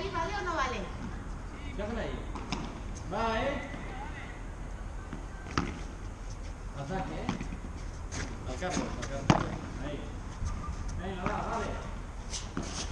ahí, ¿vale o no vale? Déjala ahí. Va, ¿eh? Ataque, ¿eh? Al campo, al campo. Ahí. Venga, va, vale.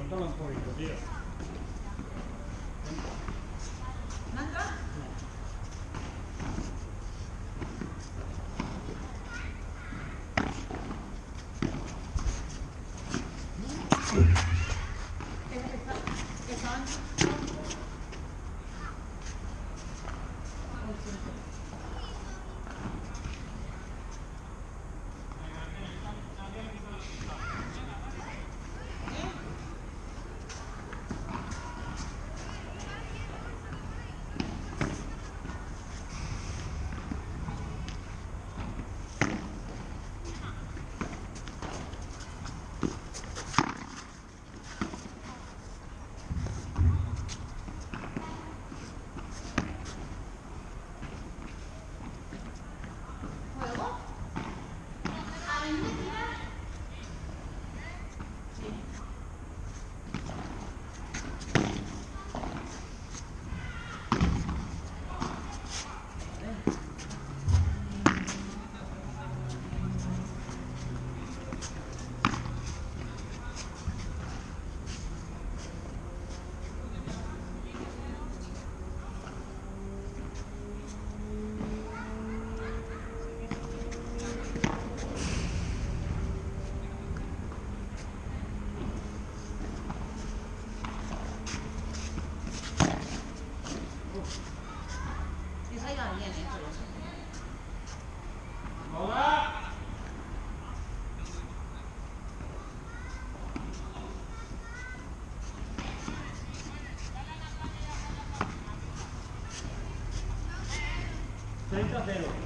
Antalan poika vielä. 40 0.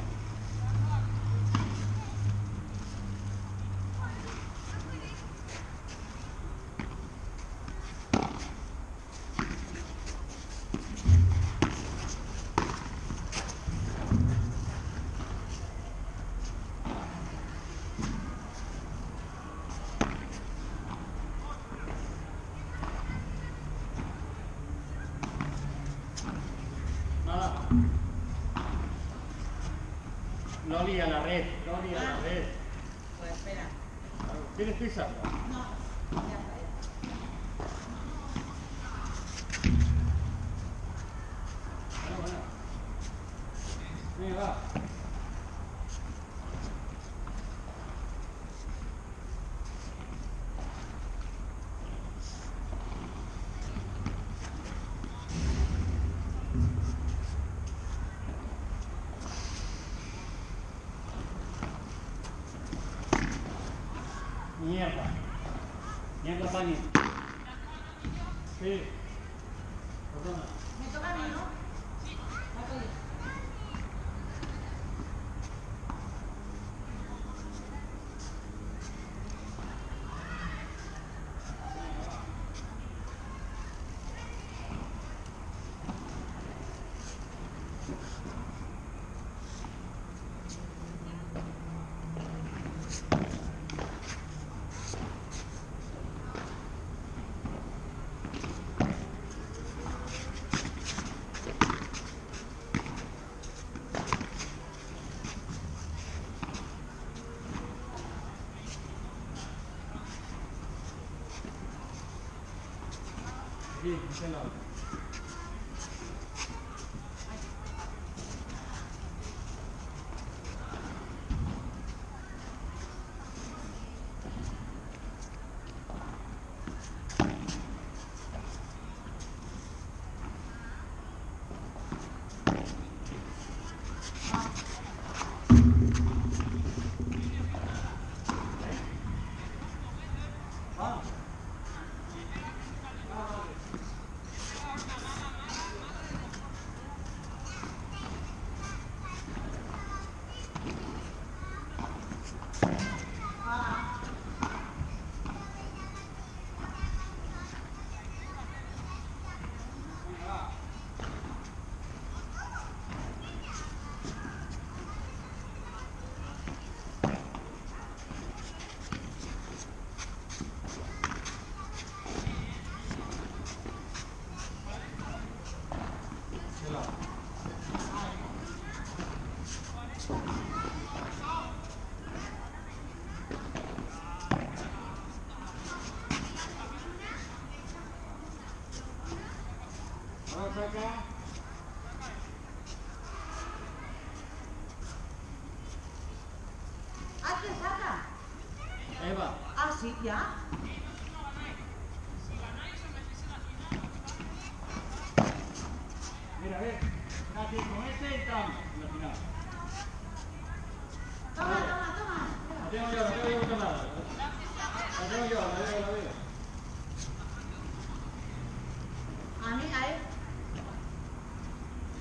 Loli a la red. Pues espera. ¿Tienes pizza? No, ya está, ya. Bueno, bueno. Venga, va. Mierda. Mierda, Pani. Sí. Perdona. Me toca a mí, ¿no? Va a pedir. Sí, este lado. Ah. Este lado. Ahora saca. Ah, ¿te saca? Eva. Ah, sí, ya. Mira, ve. Aquí con este entramos en la final. Toma, toma, toma. La tengo yo, la tengo yo controlada. La tengo yo, la veo, la veo. A mí, a él.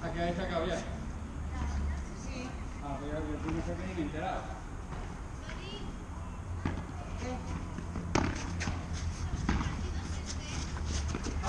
¿A que habéis sacado ya? Sí. Ah, pues ya yo no sé qué ni me he enterado. ¿Qué? Vale, vale. ¿Qué piensas que vengas tú a darme?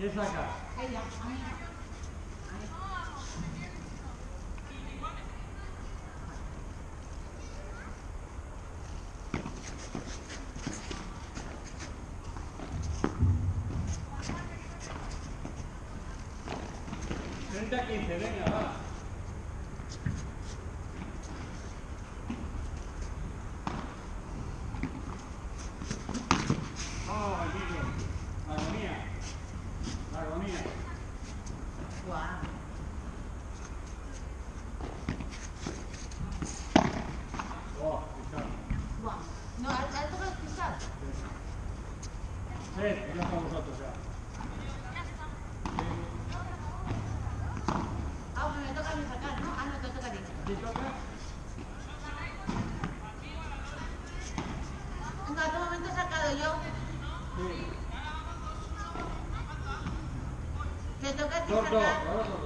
예사가. 된다긴 되느냐? Dor, dor.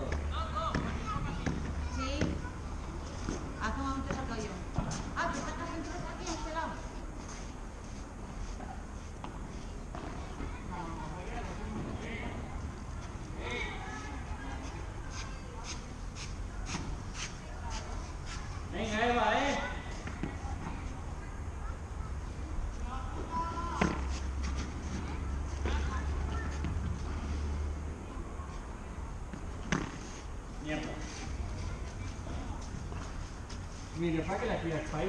Mire, pague la criatura.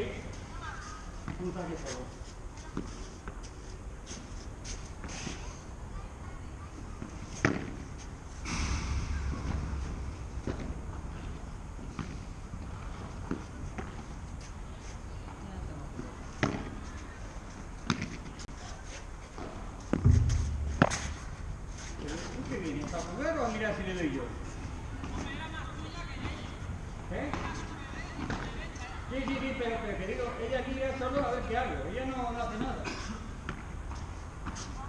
Puta que todo.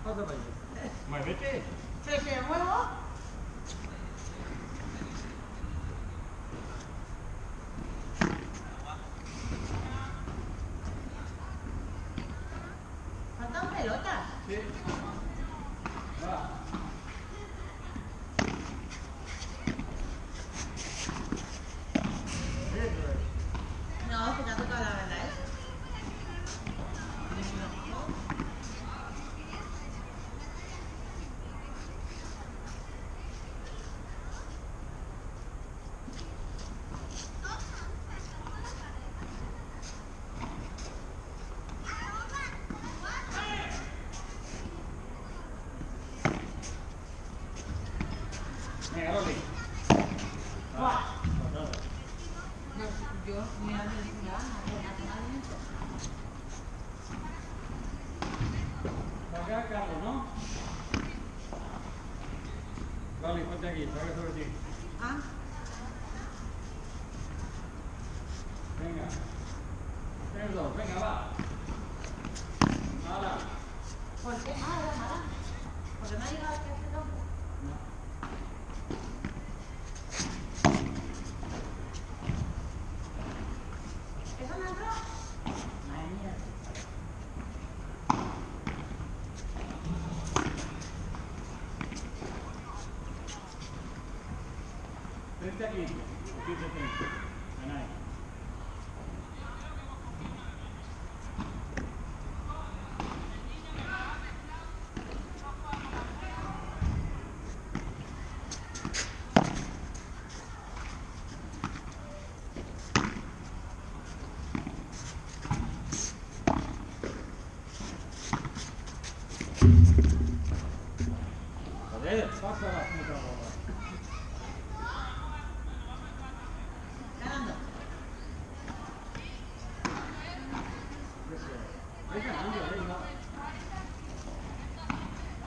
How's everybody? My Vicky? Take care. Well, 啊。分开，分走，分开吧。拿了。我谁拿了？干嘛了？我的那一个。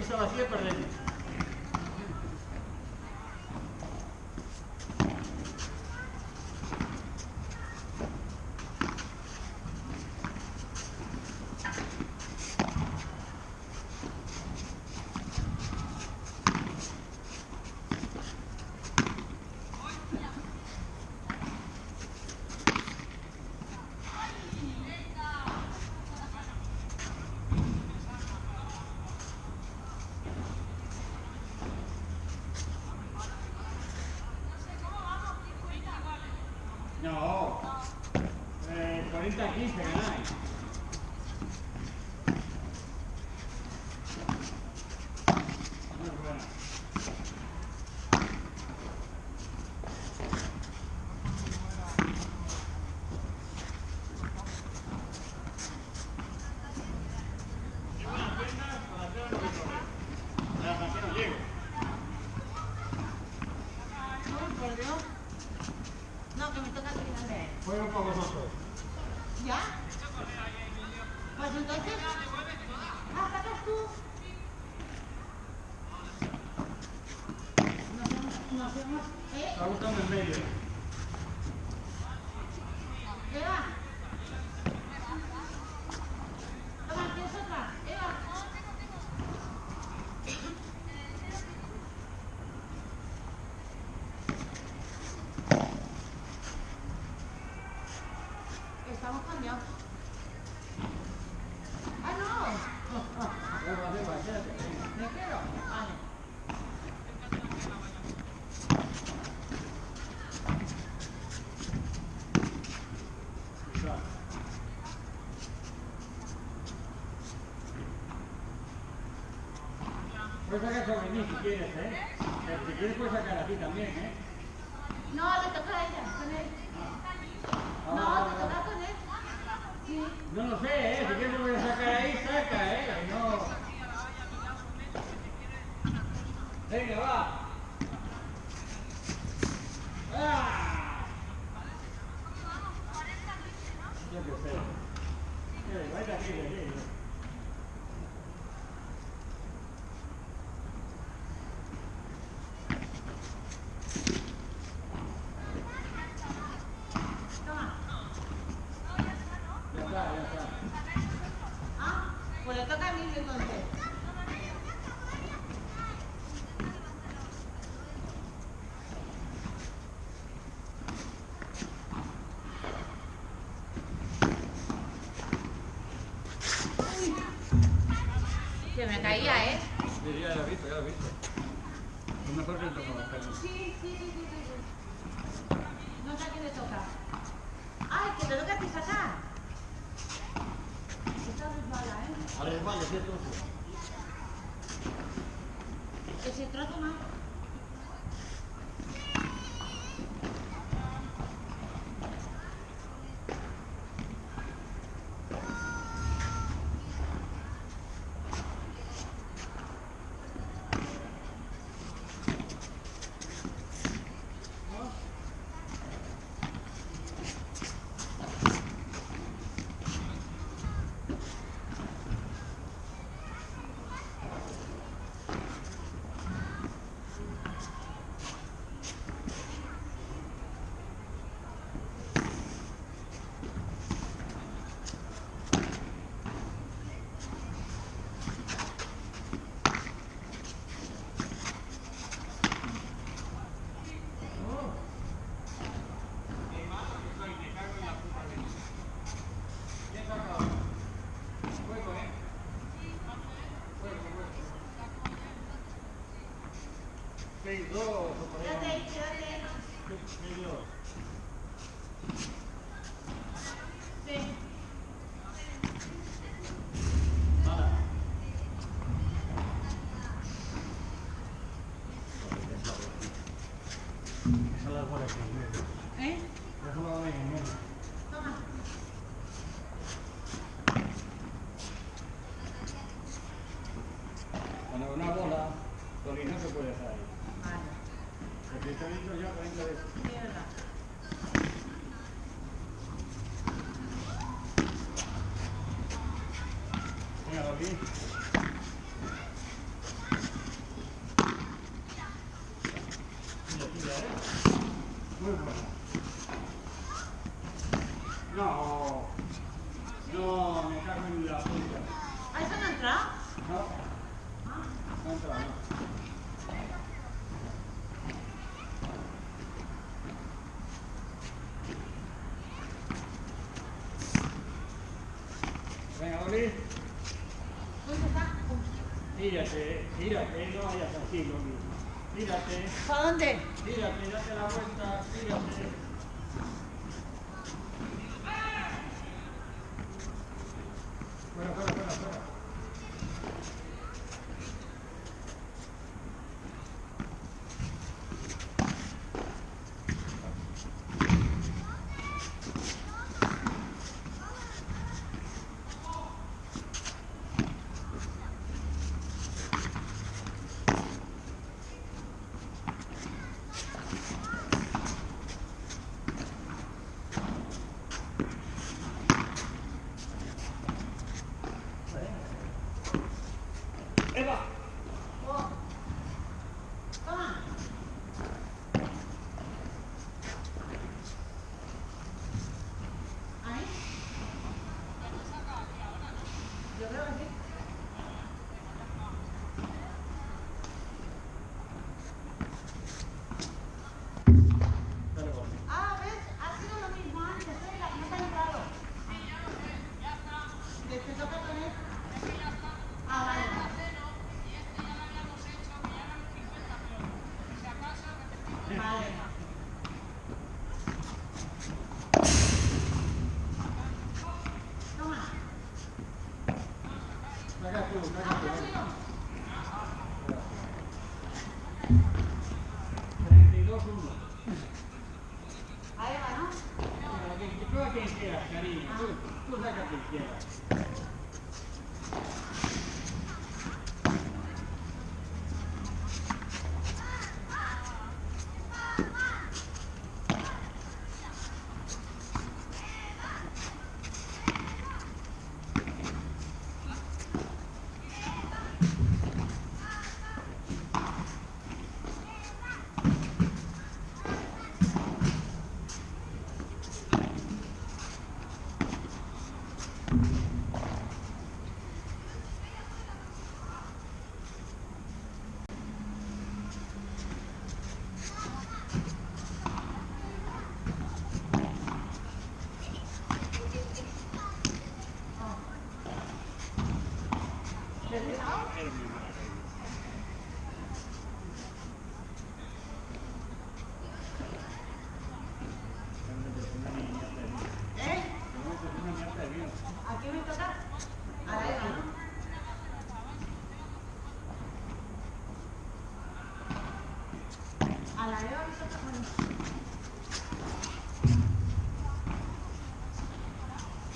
pista vacía he's got these nice. si quieres, ¿eh? Si quieres puedes sacar aquí también, ¿eh? 对对对对。later. 까비 야, 야, 잠깐만 어?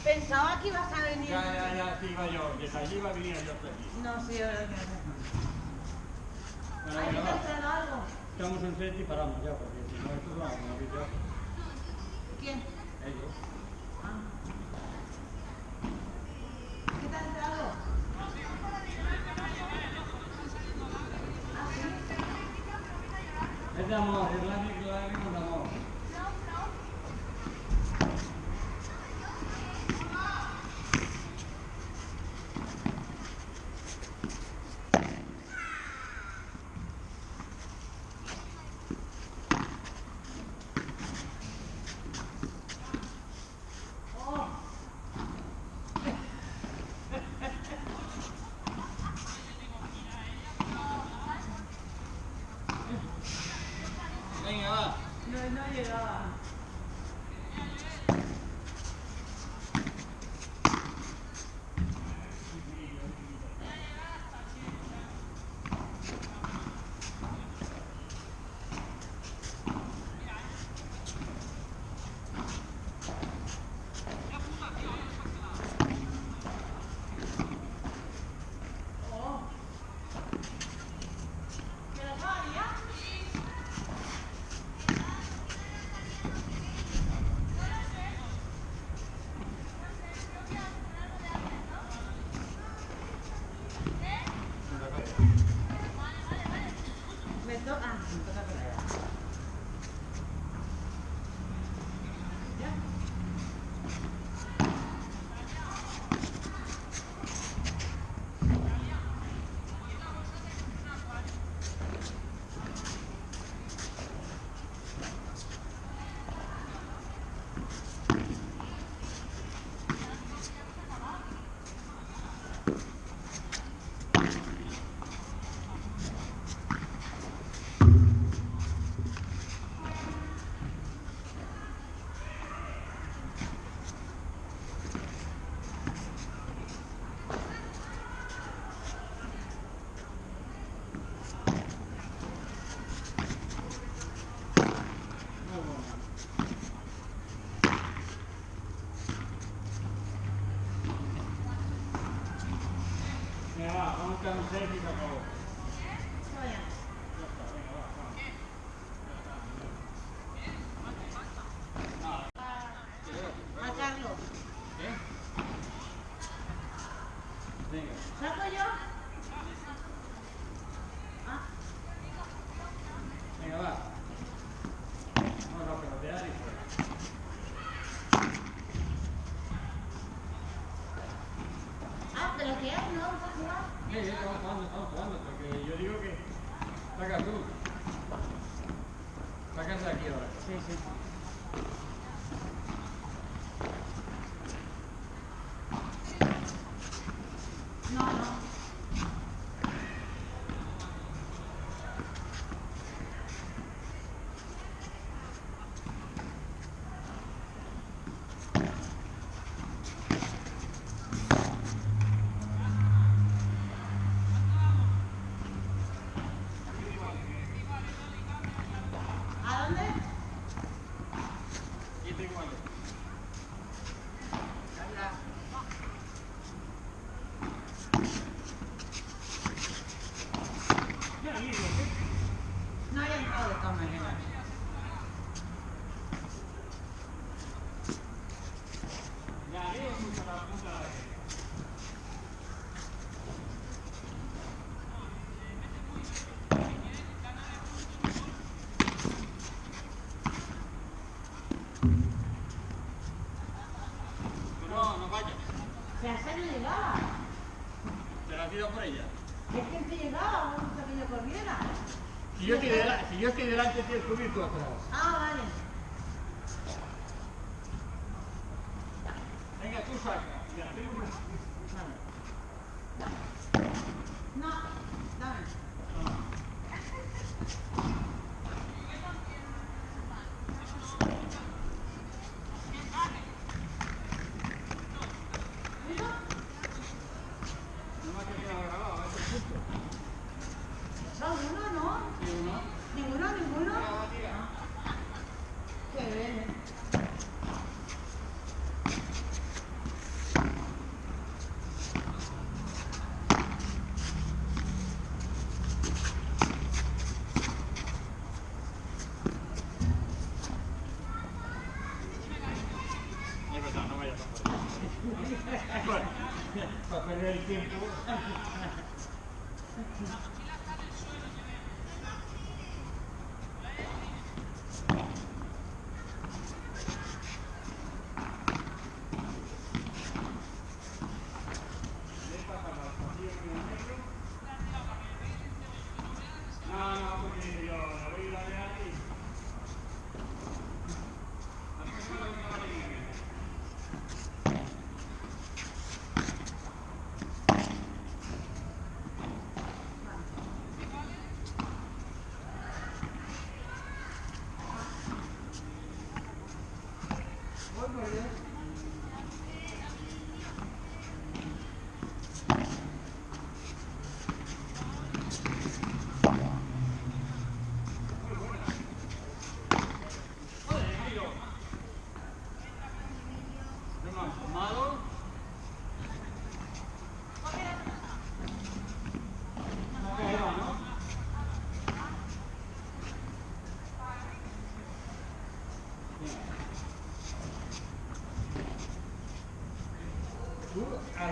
Pensaba que ibas a venir. Ya, ya, ya, sí iba yo. Desde allí iba a venir yo hasta. No, sí, ahora que no. Hay que hacer algo. Estamos y paramos ya, porque si no, esto es una vida. ¿Quién? Ellos. Ah. Come on, partido por ella. Es que él te llegaba, no gusta que yo corriera. Si yo, estoy delante, si yo estoy delante, tienes que subir tú atrás. Ah, vale. Venga, tú saca. Ya, tengo una... No, dame.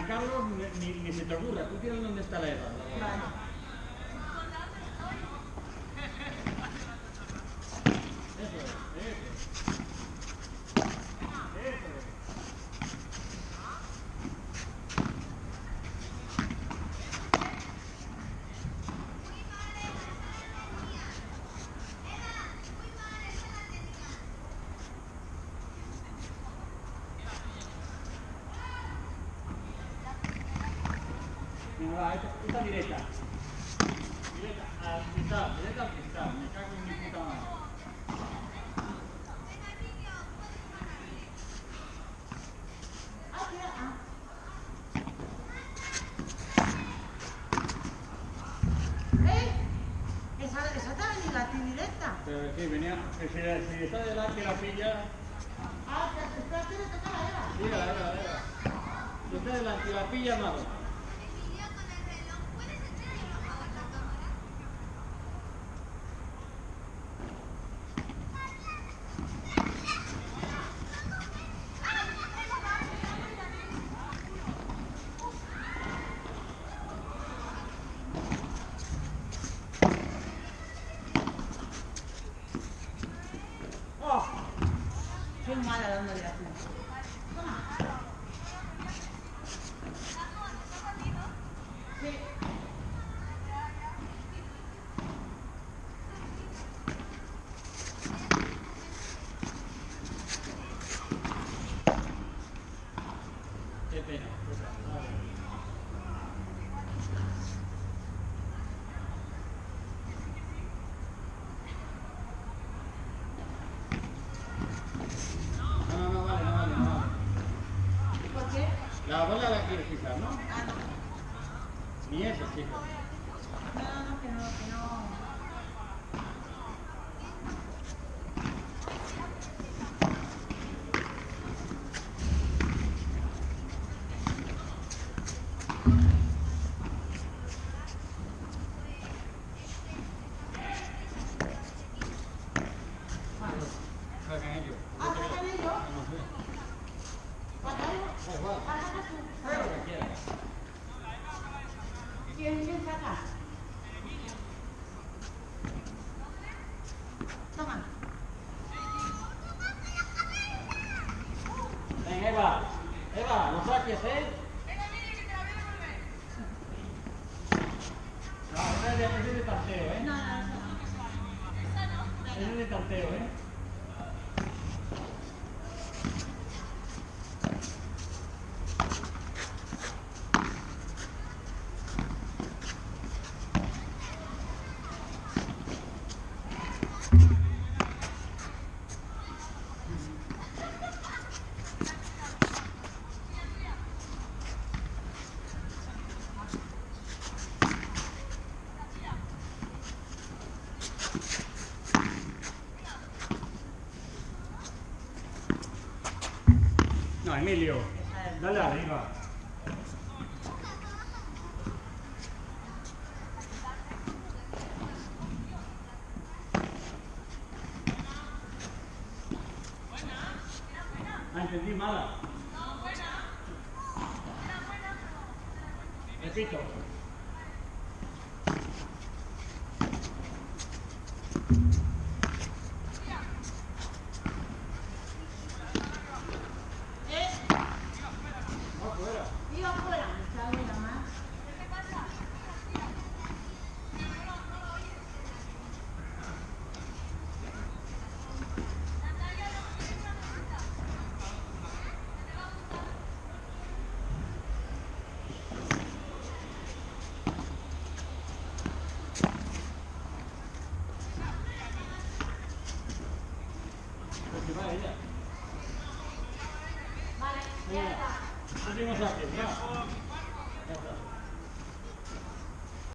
Carlos ni, se te ocurra, tú tienes dónde está la edad. Allora, questa diretta. Eva, no saques, ¿eh? No, ese es de- ese es de tanteo, ¿eh? No, no, no. Ese es de tanteo, ¿eh? Emilio. Dale arriba.